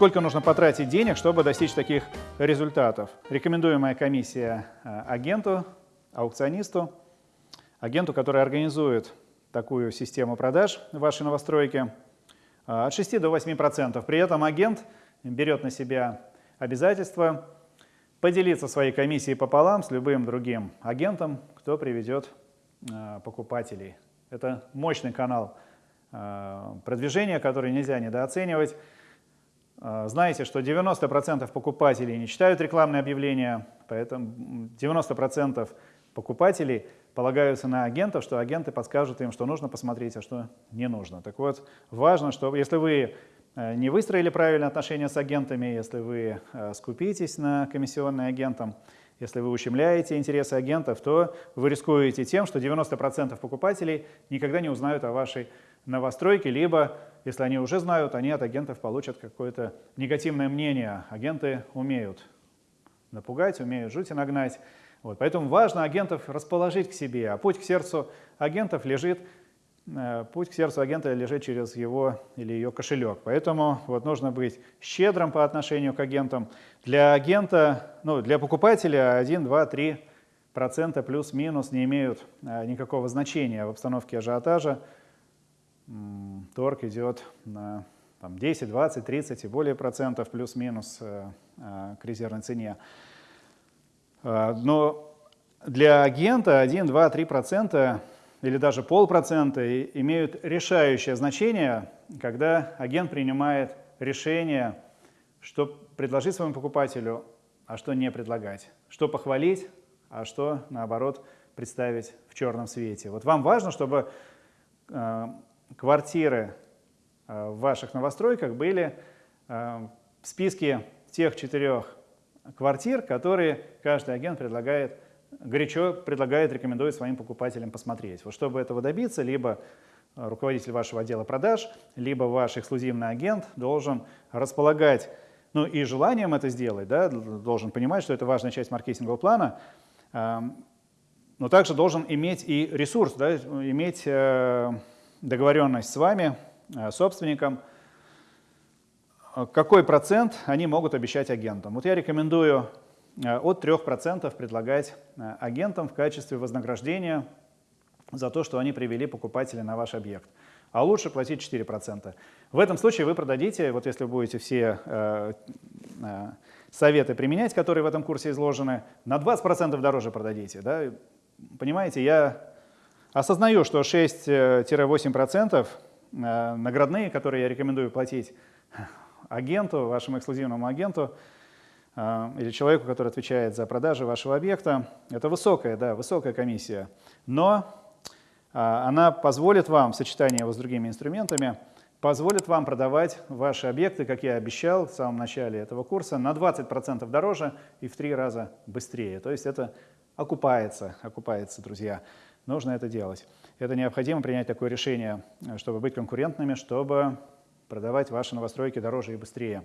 сколько нужно потратить денег, чтобы достичь таких результатов. Рекомендуемая комиссия э, агенту, аукционисту, агенту, который организует такую систему продаж в вашей новостройке, э, от 6 до 8%. При этом агент берет на себя обязательство поделиться своей комиссией пополам с любым другим агентом, кто приведет э, покупателей. Это мощный канал продвижения, который нельзя недооценивать. А, знаете, что 90% покупателей не читают рекламные объявления, поэтому 90% покупателей полагаются на агентов, что агенты подскажут им, что нужно посмотреть, а что не нужно. Так вот, важно, что если вы э, не выстроили правильные отношения с агентами, если вы э, скупитесь на комиссионные агентам, если вы ущемляете интересы агентов, то вы рискуете тем, что 90% покупателей никогда не узнают о вашей новостройке, либо если они уже знают, они от агентов получат какое-то негативное мнение. Агенты умеют напугать, умеют жуть и нагнать. Вот, поэтому важно агентов расположить к себе, а путь к сердцу агентов лежит, э, путь к сердцу агента лежит через его или ее кошелек. Поэтому вот нужно быть щедрым по отношению к агентам. Для агента, ну, для покупателя 1, 2, 3 процента плюс-минус не имеют э, никакого значения в обстановке ажиотажа торг идет на там, 10, 20, 30 и более процентов плюс-минус э, э, к резервной цене. Но для агента 1, 2, 3 процента или даже полпроцента имеют решающее значение, когда агент принимает решение, что предложить своему покупателю, а что не предлагать, что похвалить, а что, наоборот, представить в черном свете. Вот вам важно, чтобы квартиры э, в ваших новостройках были э, в списке тех четырех квартир, которые каждый агент предлагает, горячо предлагает, рекомендует своим покупателям посмотреть. Вот чтобы этого добиться, либо руководитель вашего отдела продаж, либо ваш эксклюзивный агент должен располагать, ну и желанием это сделать, да, должен понимать, что это важная часть маркетингового плана, эм, но также должен иметь и ресурс, да, иметь э, договоренность с вами, э, собственником, э, какой процент они могут обещать агентам. Вот я рекомендую от 3% предлагать агентам в качестве вознаграждения за то, что они привели покупателя на ваш объект. А лучше платить 4%. В этом случае вы продадите, вот если вы будете все э, э, советы применять, которые в этом курсе изложены, на 20% дороже продадите. Да? Понимаете, я Осознаю, что 6-8% э, наградные, которые я рекомендую платить агенту, вашему эксклюзивному агенту, э, или человеку, который отвечает за продажи вашего объекта, это высокая, да, высокая комиссия. Но э, она позволит вам, в сочетании его с другими инструментами, позволит вам продавать ваши объекты, как я обещал в самом начале этого курса, на 20% дороже и в три раза быстрее. То есть это окупается, окупается, друзья нужно это делать. Это необходимо принять такое решение, чтобы быть конкурентными, чтобы продавать ваши новостройки дороже и быстрее.